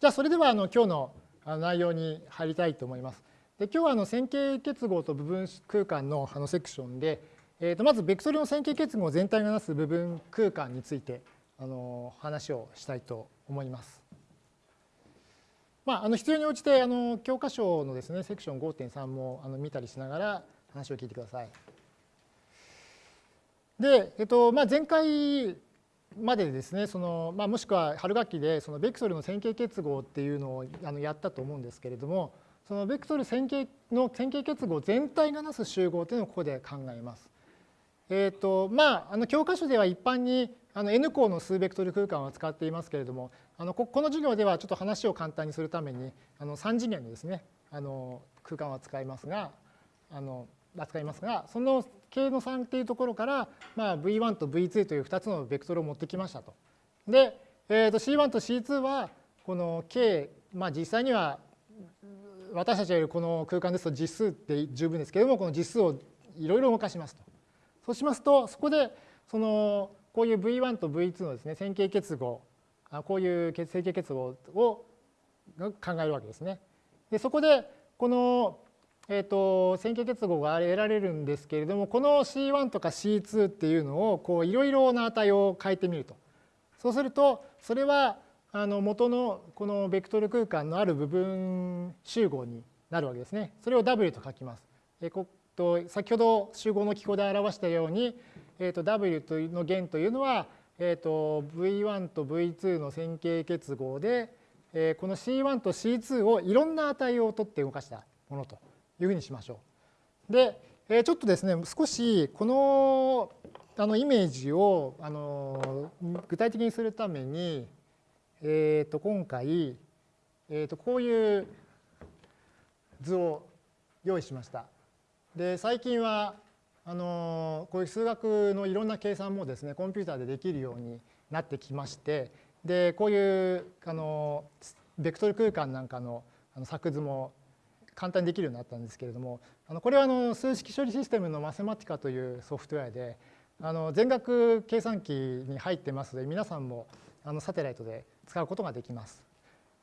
じゃあそれではあの今日の内容に入りたいと思います。で今日はあの線形結合と部分空間のあのセクションで、えー、とまずベクトルの線形結合全体がなす部分空間についてあの話をしたいと思います。まあ、あの必要に応じてあの教科書のですねセクション5.3もあの見たりしながら話を聞いてください。で、えっとまあ、前回までですねその、まあ、もしくは春学期でそのベクトルの線形結合っていうのをあのやったと思うんですけれどもそのベクトル線形の線形結合全体がなす集合というのをここで考えます。えっ、ー、とまああの教科書では一般にあの N 項の数ベクトル空間を使っていますけれどもあのここの授業ではちょっと話を簡単にするためにあの3次元のですねあの空間を使いますがあの扱いますがその K の3っていうところから、まあ、V1 と V2 という2つのベクトルを持ってきましたと。で、えー、と C1 と C2 はこの K、まあ、実際には私たちがいるこの空間ですと実数って十分ですけれどもこの実数をいろいろ動かしますと。そうしますとそこでそのこういう V1 と V2 のですね線形結合こういう線形結合を考えるわけですね。でそこでこのえーと、線形結合が得られるんですけれどもこの C1 とか C2 っていうのをいろいろな値を変えてみるとそうするとそれはあの元のこのベクトル空間のある部分集合になるわけですね。それを W と書きます。えー、と先ほど集合の記号で表したように、えー、と W というの弦というのは、えー、と V1 と V2 の線形結合で、えー、この C1 と C2 をいろんな値を取って動かしたものというふうにしましょう。で、えちょっとですね少しこのあのイメージをあの具体的にするために、えー、と今回、えー、とこういう図を用意しました。で最近はあのこういう数学のいろんな計算もですねコンピューターでできるようになってきましてでこういうあのベクトル空間なんかの作図も簡単にできるようになったんですけれどもあのこれはあの数式処理システムのマセマティカというソフトウェアであの全額計算機に入ってますので皆さんもあのサテライトで使うことができます。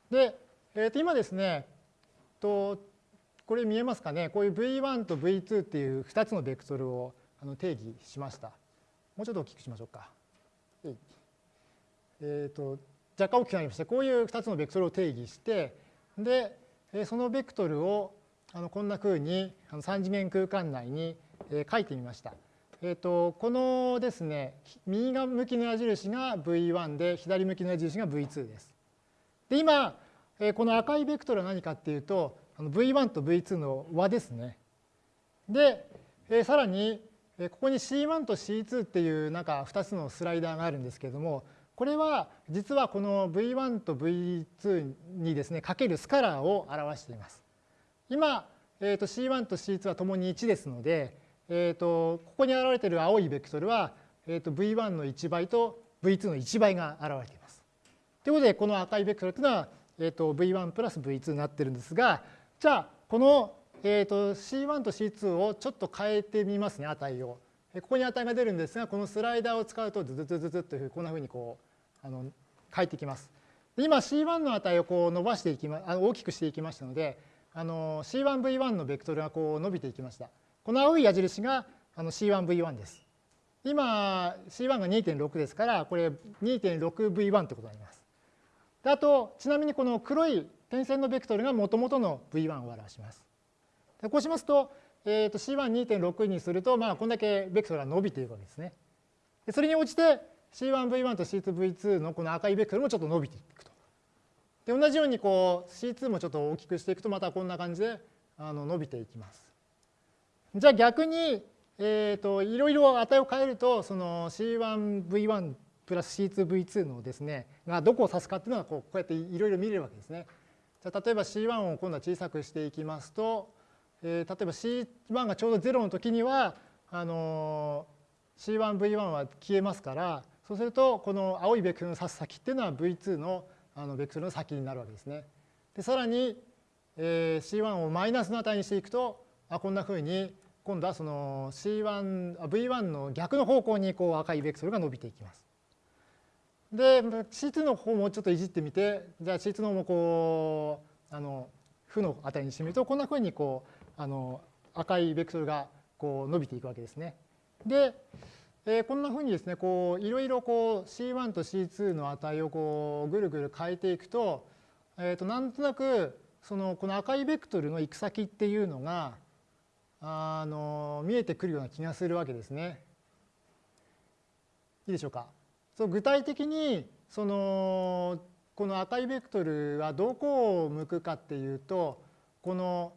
で、えー、と今ですねとこれ見えますかね？こういう V1 と V2 っていう2つのベクトルをあの定義しました。もうちょっと大きくしましょうか。えー、と若干大きくなりましてこういう2つのベクトルを定義してでそのベクトルをこんなふうに3次元空間内に書いてみました。えー、とこのですね右側向きの矢印が V1 で左向きの矢印が V2 です。で今この赤いベクトルは何かっていうと V1 と V2 の和ですね。でさらにここに C1 と C2 っていうなんか2つのスライダーがあるんですけれどもこれは実はこの V1 と V2 にですねかけるスカラーを表しています。今、えー、と C1 と C2 はともに1ですので、えー、とここに現れている青いベクトルは、えー、と V1 の1倍と V2 の1倍が現れています。ということでこの赤いベクトルというのは、えー、と V1 プラス V2 になってるんですがじゃあこの、えー、と C1 と C2 をちょっと変えてみますね値を。ここに値が出るんですがこのスライダーを使うとズズズズズというこんなふうにこうあの書いてきます。今 C1 の値をこう伸ばしていきまあの大きくしていきましたのであの C1V1 のベクトルがこう伸びていきました。この青い矢印があの C1V1 です。今 C1 が2.6ですからこれ 2.6V1 ってことになります。であとちなみにこの黒い点線のベクトルがもともとの V1 を表します。でこうしますと,、えー、と C12.6 にするとまあこんだけベクトルが伸びていくわけですね。でそれに応じて C1V1 と C2V2 のこの赤いベクトルもちょっと伸びていくと。で同じようにこう C2 もちょっと大きくしていくとまたこんな感じであの伸びていきます。じゃあ逆に、えーと、いろいろ値を変えるとその C1V1 プラス C2V2 のですねがどこを指すかっていうのはこうこうやっていろいろ見れるわけですね。じゃあ例えば C1 を今度は小さくしていきますと、えー、例えば C1 がちょうど0の時にはあの C1V1 は消えますからそうするとこの青いベクトルの指す先っていうのは V2 のあのベクトルの先になるわけですね。でさらに、えー、C1 をマイナスの値にしていくとあこんなふうに今度はその C1 V1 の逆の方向にこう赤いベクトルが伸びていきます。で C2 の方もちょっといじってみてじゃあ C2 の方もこうあの負の値にしてみるとこんなふうにこうあの赤いベクトルがこう伸びていくわけですね。で、えー、こんなふうにですねこういろいろこう C1 と C2 の値をこうぐるぐる変えていくと,、えー、となんとなくそのこの赤いベクトルの行く先っていうのがあの見えてくるような気がするわけですね。いいでしょうか？そう具体的にそのこの赤いベクトルはどこを向くかっていうとこの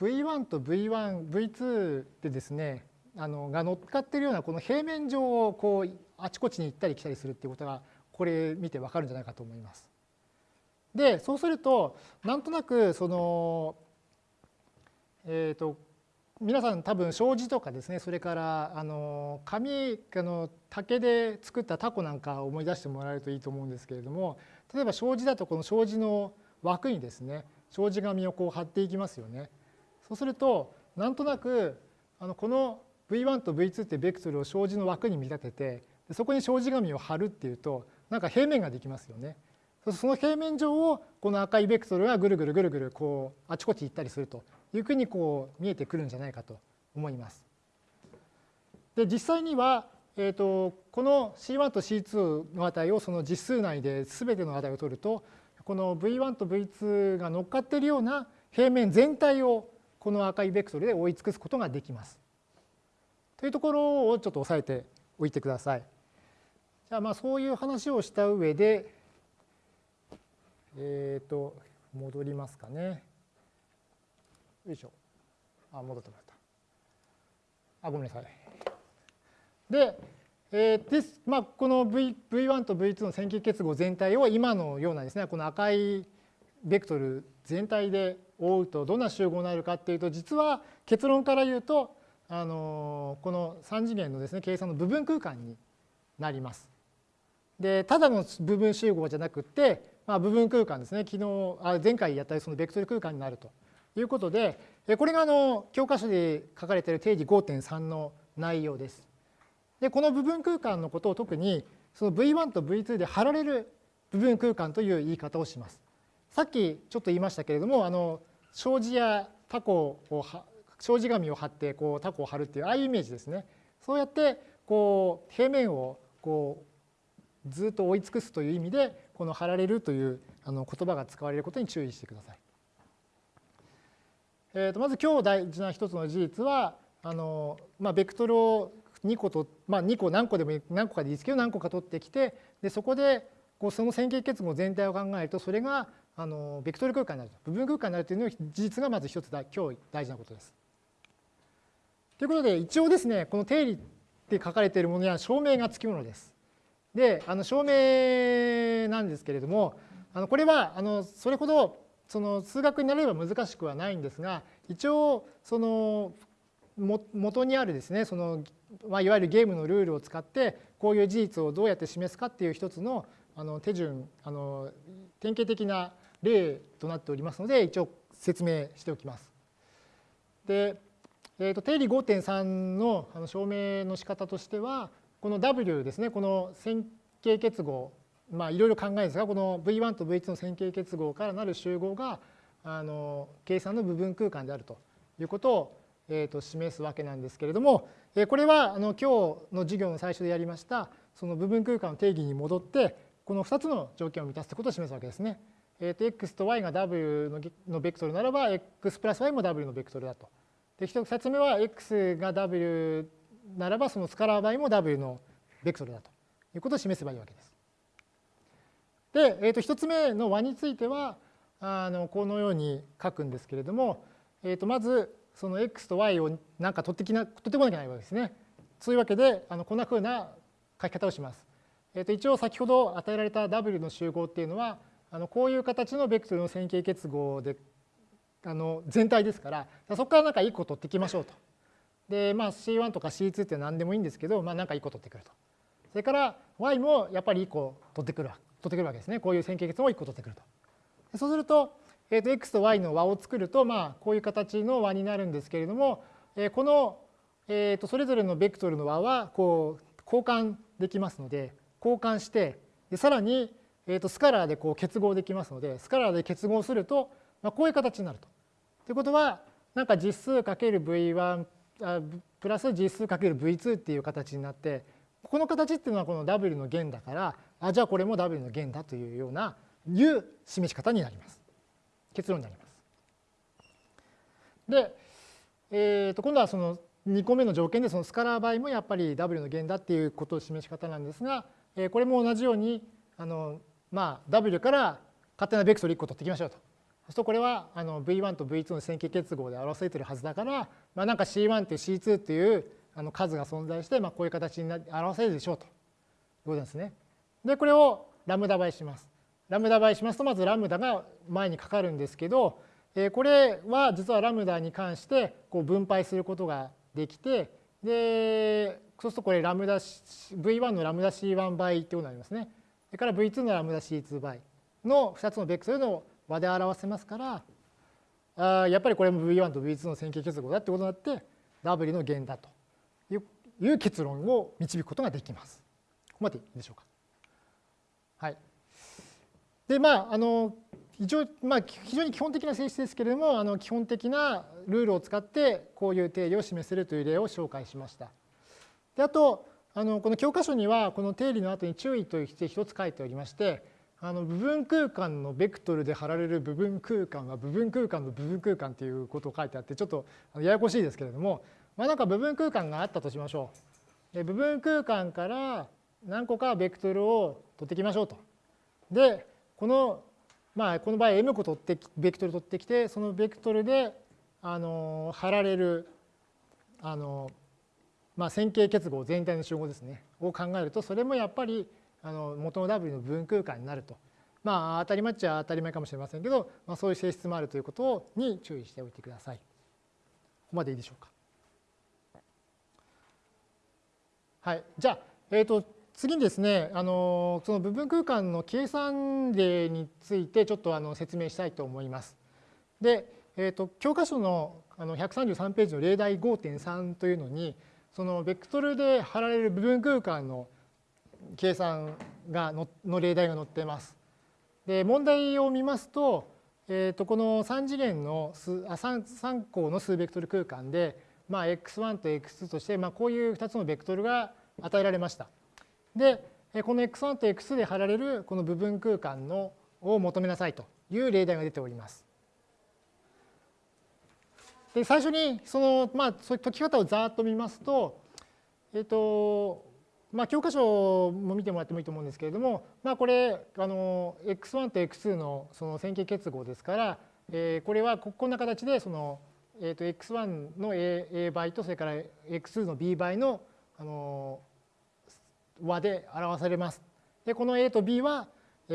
V1 と V1、V2 でですねあのが乗っかってるようなこの平面上をこうあちこちに行ったり来たりするっていうことがこれ見てわかるんじゃないかと思います。でそうするとなんとなくそのえっ、ー、と皆さん多分障子とかですねそれからあの紙あの竹で作ったタコなんかを思い出してもらえるといいと思うんですけれども例えば障子だとこの障子の枠にですね障子紙をこう貼っていきますよね。そうするとなんとなくあのこの V1 と V2 ってベクトルを障子の枠に見立ててそこに障子紙を貼るっていうとなんか平面ができますよね。その平面上をこの赤いベクトルがぐるぐるぐるぐるこうあちこち行ったりするというふうにこう見えてくるんじゃないかと思います。で実際には、えーと、この C1 と C2 の値をその実数内で全ての値を取るとこの V1 と V2 が乗っかっているような平面全体をこの赤いベクトルで追い尽くすことができます。というところをちょっと押さえておいてください。じゃあまあそういう話をした上で、えっ、ー、と戻りますかね。よいしょ。あ、戻ってました。あ、ごめんなさい。で、えー、です、まあ、この v V1 と V2 の線形結合全体を今のようなですね、この赤いベクトル全体で覆うとどんな集合になるかっていうと、実は結論から言うと、あのこの3次元のですね、計算の部分空間になります。で、ただの部分集合じゃなくて、まあ、部分空間ですね、昨日、あ前回やったそのベクトル空間になると。いうことで、これがあの教科書で書かれている定義5.3の内容です。で、この部分空間のことを特にその V1 と V2 で貼られる部分空間という言い方をします。さっきちょっと言いましたけれども、あの障子やタコを障子紙を貼ってこうタコを貼るっていうああいうイメージですね。そうやってこう平面をこうずっと追い尽くすという意味でこの貼られるというあの言葉が使われることに注意してください。えー、とまず今日大事な一つの事実はあの、まあ、ベクトルを2個と、まあ、2個何個でも何個かでいいですけど何個か取ってきてでそこでこうその線形結合全体を考えるとそれがあのベクトル空間になる部分空間になるというの事実がまず一つだ今日大事なことです。ということで一応ですねこの定理って書かれているものには証明がつきものです。であの証明なんですけれどもあのこれはあのそれほどその数学になれば難しくはないんですが一応その元にあるですねその、まあ、いわゆるゲームのルールを使ってこういう事実をどうやって示すかっていう一つのあの手順あの典型的な例となっておりますので一応説明しておきます。で、えー、と定理5.3のあの証明の仕方としてはこの W ですねこの線形結合まあいろいろ考えるんですがこの V1 と V2 の線形結合からなる集合があの計算の部分空間であるということを、えー、と示すわけなんですけれどもえこれはあの今日の授業の最初でやりましたその部分空間の定義に戻ってこの2つの条件を満たすということを示すわけですね。えー、と x と y が w のベクトルならば x プラス y も w のベクトルだと。で2つ目は x が w ならばそのスカラー y も w のベクトルだということを示せばいいわけです。で、えー、と1つ目の和についてはあのこのように書くんですけれども、えー、とまずその x と y をなんか取ってきな取ってこなきゃいけないわけですね。そういうわけであのこんなふうな書き方をします。えー、と一応先ほど与えられた W の集合っていうのはあのこういう形のベクトルの線形結合であの全体ですからそこからなんか1個取ってきましょうと。でまあ C1 とか C2 って何でもいいんですけど、まあ、なんか1個取ってくると。それから Y もやっぱり1個取ってくる取ってくるわけですね。こういう線形結合を1個取ってくると。そうすると、えー、と x と y の和を作ると、まあ、こういう形の和になるんですけれども、えー、この、えー、とそれぞれのベクトルの和はこう交換できますので交換してでさらに、えー、とスカラーでこう結合できますのでスカラーで結合すると、まあ、こういう形になると。ということはなんか実数 ×v1 プラス実数 ×v2 っていう形になってこの形っていうのはこの w の弦だからあじゃあこれも w の弦だというようないう示し方になります。結論になります。で、えー、と今度はその2個目の条件でそのスカラー場合もやっぱり w の弦だっていうことを示し方なんですが、えー、これも同じようにあの、まあ、w から勝手なベクトル1個取っていきましょうと。そうするとこれはあの V1 と V2 の線形結合で表されているはずだから、まあ、なんか C1 という C2 っていうあの数が存在して、まあ、こういう形に表せるでしょうということですね。でこれをラムダ倍します。ラムダ倍しますとまずラムダが前にかかるんですけどえこれは実はラムダに関してこう分配することができてでそうするとこれラムダ V1 のラムダ C1 倍ってことになりますね。それから V2 のラムダ C2 倍の2つのベクトルの和で表せますからあやっぱりこれも V1 と V2 の線形結合だってことになって W の弦だという結論を導くことができます。ここまでいいでしょうか。はい。でまああの一応、まあ、非常に基本的な性質ですけれどもあの基本的なルールを使ってこういう定理を示せるという例を紹介しました。であとあのこの教科書にはこの定理の後に注意として一つ書いておりましてあの部分空間のベクトルで貼られる部分空間は部分空間の部分空間ということを書いてあってちょっとややこしいですけれども、まあ、なんか部分空間があったとしましょう。で部分空間から何個かベクトルを取ってきましょうと。でこのまあ、この場合 m 個取ってベクトル取ってきてそのベクトルであの貼られるあの、まあ、線形結合全体の集合ですねを考えるとそれもやっぱりあの元の W の分空間になると。まあ当たり前っちゃ当たり前かもしれませんけど、まあ、そういう性質もあるということに注意しておいてください。ここまでいいでしょうか。はい、じゃあ、えーと次にですね、あのその部分空間の計算例についてちょっとあの説明したいと思います。で、えーと、教科書のあの133ページの例題5.3というのにそのベクトルで貼られる部分空間の計算がのの例題が載っています。で問題を見ますと,、えー、とこの3次元の数あ 3, 3項の数ベクトル空間で、まあ、x1 と x2 として、まあ、こういう2つのベクトルが与えられました。で、この x1 と x2 で貼られるこの部分空間のを求めなさいという例題が出ております。で最初にその、まあ、解き方をざーっと見ますと、えっ、と、まあ、教科書も見てもらってもいいと思うんですけれども、まあ、これあの x1 と x2 のその線形結合ですから、えー、これはこんな形でその、えー、と x1 の a, a 倍とそれから x2 の b 倍のあの和で表されます。でこの A と B は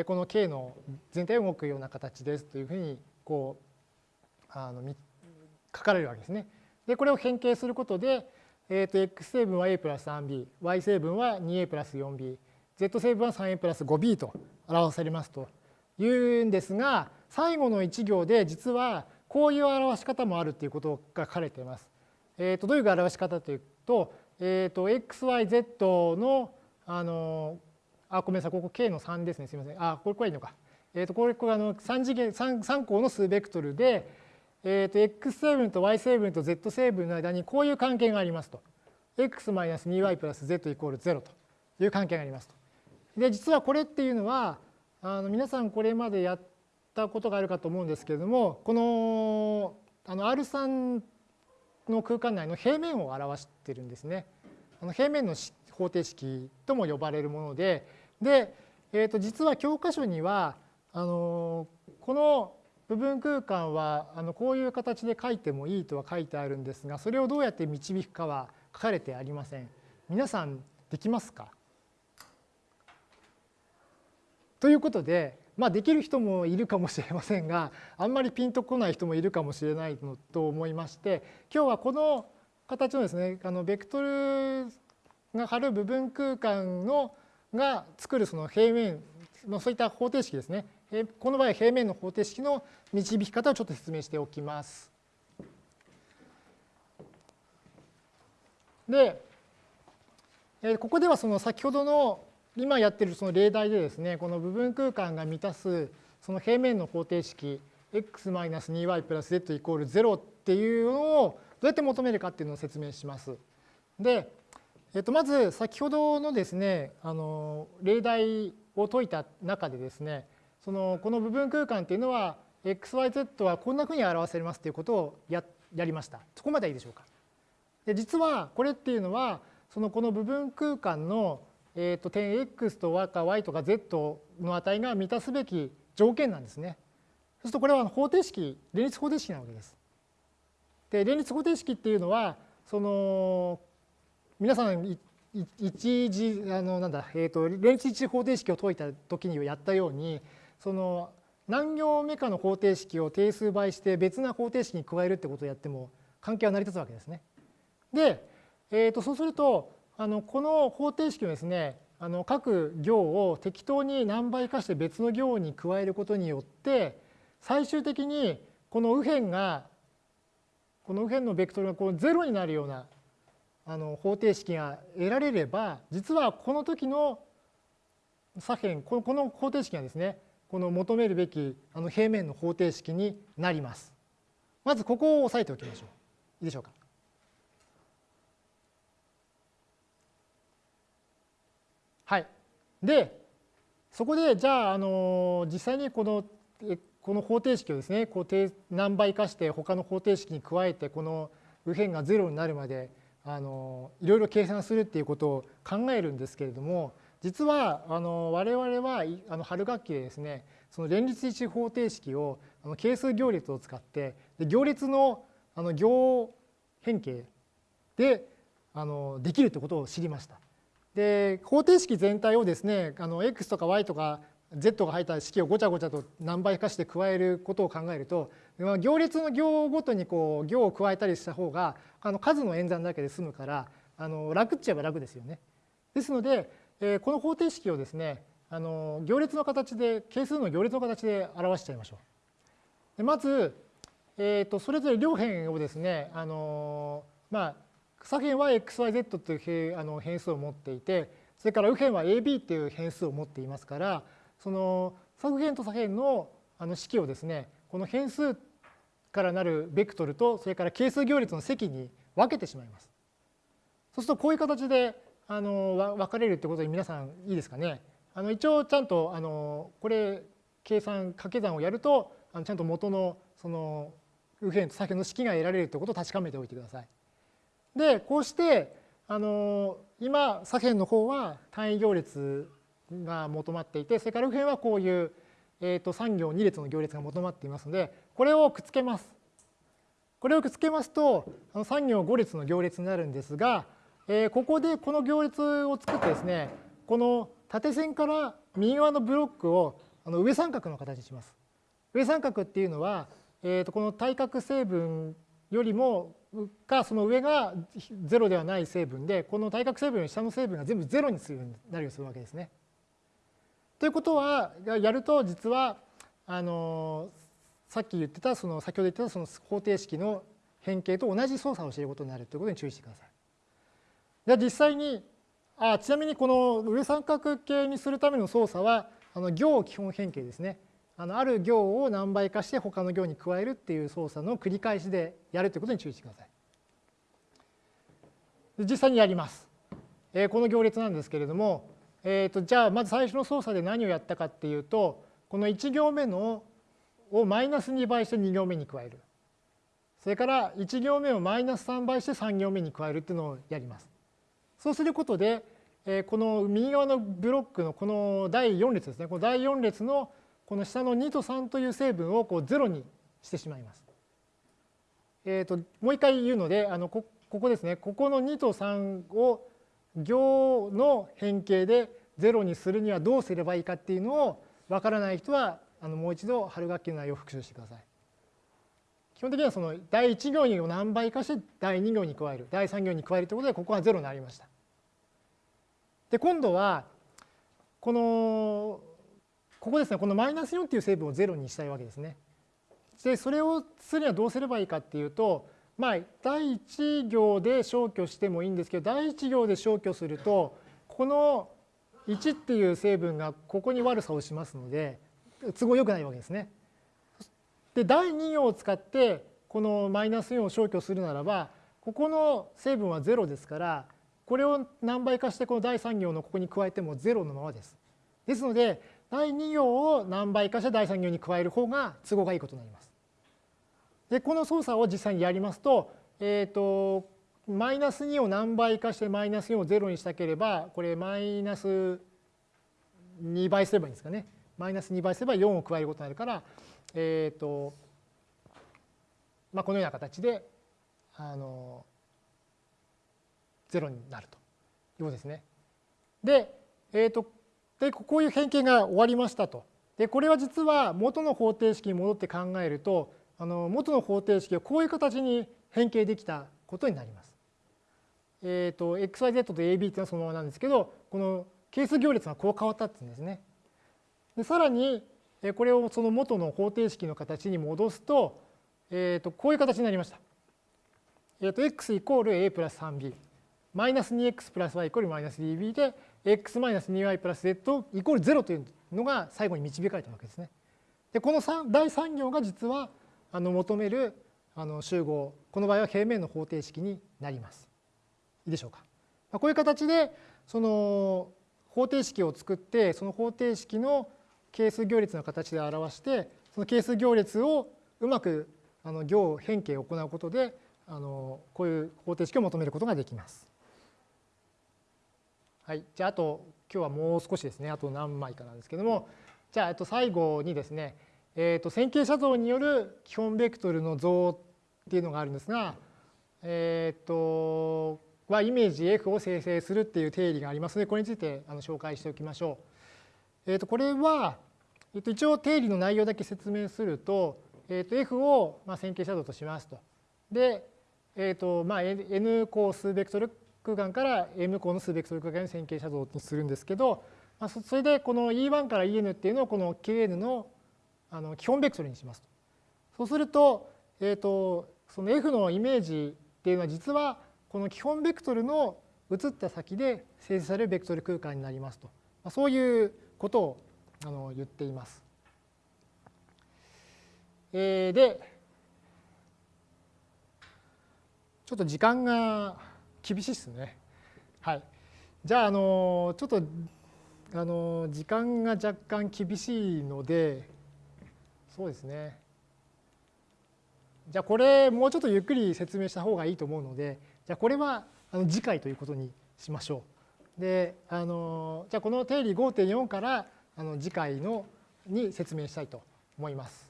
この K の全体を動くような形ですというふうにこうあの書かれるわけですね。でこれを変形することで、えー、と x 成分は a プラス 3b、y 成分は 2a プラス 4b、z 成分は 3a プラス 5b と表されますというんですが最後の1行で実はこういう表し方もあるということが書かれています。えー、とどういう表し方というと,、えー、と xyz のあのあごめんなさいここ k の3ですねすみませんあこれこれいいのか。えー、とこれこれあの3次元 3, 3項の数ベクトルで、えー、と x 成分と y 成分と z 成分の間にこういう関係がありますと。x-2y プラス z イコール0という関係がありますと。で実はこれっていうのはあの皆さんこれまでやったことがあるかと思うんですけれどもこのあの R3 の空間内の平面を表してるんですね。あの平面の方程式とも呼ばれるものでで、えー、と実は教科書にはあのこの部分空間はあのこういう形で書いてもいいとは書いてあるんですがそれをどうやって導くかは書かれてありません。皆さんできますか？ということで、まあ、できる人もいるかもしれませんがあんまりピンとこない人もいるかもしれないのと思いまして今日はこの形のですねあのベクトルが貼る部分空間のが作るその平面のそういった方程式ですね。この場合平面の方程式の導き方をちょっと説明しておきます。で、ここではその先ほどの今やってるその例題でですねこの部分空間が満たすその平面の方程式 x-2y プラス z イコール0っていうのをどうやって求めるかっていうのを説明します。で、えっと、まず先ほどのですねあの例題を解いた中でですねそのこの部分空間っていうのは xyz はこんなふうに表せますっていうことをややりました。そこまでいいでしょうか。で実はこれっていうのはそのこの部分空間の、えー、と点 x と y か y とか z の値が満たすべき条件なんですね。そうするとこれは方程式連立方程式なわけです。で連立方程式っていうのはその皆さん一次あのなんだ、えーと、連立一方程式を解いた時にやったようにその何行目かの方程式を定数倍して別な方程式に加えるってことをやっても関係は成り立つわけですね。で、えー、とそうするとあのこの方程式をですねあの各行を適当に何倍かして別の行に加えることによって最終的にこの右辺がこの右辺のベクトルがこう0になるようなあの方程式が得られれば実はこの時の左辺この方程式がですねこの求めるべきあの平面の方程式になります。まずここを押さえておきましょう。いいでしょうか？はい。で、そこでじゃあ、あの実際にこのこの方程式をですねこう何倍化して他の方程式に加えてこの右辺が0になるまであのいろいろ計算するっていうことを考えるんですけれども実はあの我々はあの春学期でですねその連立一方程式をあの係数行列を使ってで行列のあの行変形であのできるということを知りました。で方程式全体をですねあの x とか y とか z が入った式をごちゃごちゃと何倍かして加えることを考えると行列の行ごとにこう行を加えたりした方があの数の演算だけで済むからあの楽っちゃえば楽ですよね。ですので、えこの方程式をですねあの行列の形で係数の行列の形で表しちゃいましょう。でまず、えー、とそれぞれ両辺をですねあのまあ左辺は xyz というあの変数を持っていてそれから右辺は ab っていう変数を持っていますからその左辺と左辺のあの式をですねこの変数からなるベクトルとそれから係数行列の積に分けてしまいます。そうするとこういう形であの分かれるってことに皆さんいいですかね？あの一応ちゃんとあのこれ計算掛け算をやるとあのちゃんと元のその右辺と左辺の式が得られるということを確かめておいてください。でこうしてあの今左辺の方は単位行列が求まっていてそれから右辺はこういう、えー、と3行2列の行列が求まっていますのでこれをくっつけます。これをくっつけますとあの3行5列の行列になるんですが、えー、ここでこの行列を作ってですねこの縦線から右側のブロックをあの上三角の形にします。上三角っていうのは、えー、とこの対角成分よりもかその上が0ではない成分でこの対角成分より下の成分が全部0にするようになるようにするわけですね。ということはやると実はあのさっき言ってたその先ほど言ってたその方程式の変形と同じ操作をしていることになるということに注意してください。じゃあ実際にあちなみにこの上三角形にするための操作はあの行基本変形ですね。あのある行を何倍化して他の行に加えるっていう操作の繰り返しでやるということに注意してください。実際にやります。えー、この行列なんですけれども、えー、とじゃあまず最初の操作で何をやったかっていうとこの1行目のをマイナス2倍して2行目に加える。それから1行目をマイナス3倍して3行目に加えるっていうのをやります。そうすることで、えー、この右側のブロックのこの第4列ですねこの第4列のこの下の2と3という成分をこう0にしてしまいます。えーと、もう一回言うのであのこここですねここの2と3を行の変形で0にするにはどうすればいいかっていうのをわからない人はあのもう一度春学期の内容を復習してください。基本的にはその第1行に何倍かして第2行に加える第3行に加えるということでここは0になりました。で今度はこのここですねこのマイナス4っていう成分を0にしたいわけですね。でそれをするにはどうすればいいかっていうとまあ第1行で消去してもいいんですけど第1行で消去するとこの1っていう成分がここに悪さをしますので都合良くないわけですね。で第2行を使ってこのマイナス4を消去するならばここの成分は0ですからこれを何倍かしてこの第3行のここに加えても0のままです。ですので第2行を何倍かして第3行に加える方が都合がいいことになります。でこの操作を実際にやりますと,、えーと、マイナス2を何倍かしてマイナス4を0にしたければこれマイナス2倍すればいいんですかね。マイナス2倍すれば4を加えることになるから、えっ、ー、とまあ、このような形であの0になるということですね。で、えーと、でこういう変形が終わりましたと。でこれは実は元の方程式に戻って考えるとあの元の方程式をこういう形に変形できたことになります。えっ、ー、と xyz と ab っていうのはそのままなんですけどこの係数行列がこう変わったっていうんですね。でさらにこれをその元の方程式の形に戻すと,、えー、とこういう形になりました。えー、と x イコール a プラス 3b マイナス 2x プラス y イコールマイナス 2b で x マイナス 2y プラス z イコール0というのが最後に導かれたわけですね。でこの第3行が実はあの求めるあの集合この場合は平面の方程式になります。いいでしょうか。まあ、こういう形でその方程式を作ってその方程式の係数行列の形で表してその係数行列をうまくあの行変形を行うことであのこういう方程式を求めることができます。はい、じゃああと今日はもう少しですね。あと何枚かなんですけども。じゃあと最後にですね。えーと、線形写像による基本ベクトルの像っていうのがあるんですが、えーと、はイメージ F を生成するっていう定理がありますのでこれについてあの紹介しておきましょう。えーと、これは、えー、と一応定理の内容だけ説明すると,、えー、と F をまあ線形写像としますと。で、えーとまあ、N 項数ベクトル空間から M 項の数ベクトル空間に線形写像にするんですけど、まあ、それでこの E1 から EN っていうのをこの KN のあの基本ベクトルにしますと。そうすると,、えーと、その F のイメージっていうのは実はこの基本ベクトルの移った先で生成されるベクトル空間になりますと、まあ、そういうことをあの言っています。えー、でちょっと時間が厳しいですね。はい。じゃあ、あのちょっとあの時間が若干厳しいので、そうですね。じゃあこれもうちょっとゆっくり説明した方がいいと思うのでじゃあこれはあの次回ということにしましょう。であのじゃあこの定理5.4からあの次回のに説明したいと思います。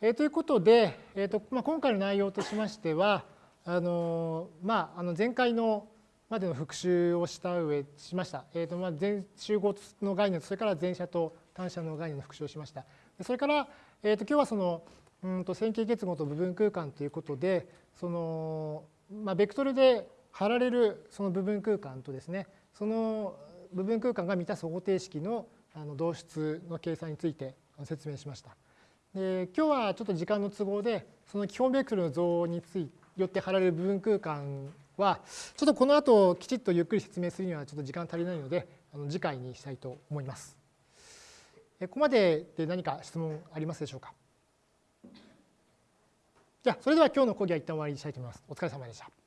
えー、ということで、えーとまあ、今回の内容としましてはあの、まあ、あの前回のまでの復習をした上しました。えーとまあ、全集合の概念それから前者と単者の概念の復習をしました。それから、えー、と今日はそのうんと線形結合と部分空間ということでその、まあ、ベクトルで貼られるその部分空間とですねその部分空間が満たす方程式のあの導出の計算について説明しました。で今日はちょっと時間の都合でその基本ベクトルの像についてよって貼られる部分空間はちょっとこの後きちっとゆっくり説明するにはちょっと時間足りないのであの次回にしたいと思います。ここまでで何か質問ありますでしょうか？じゃあそれでは今日の講義は一旦終わりにしたいと思います。お疲れ様でした。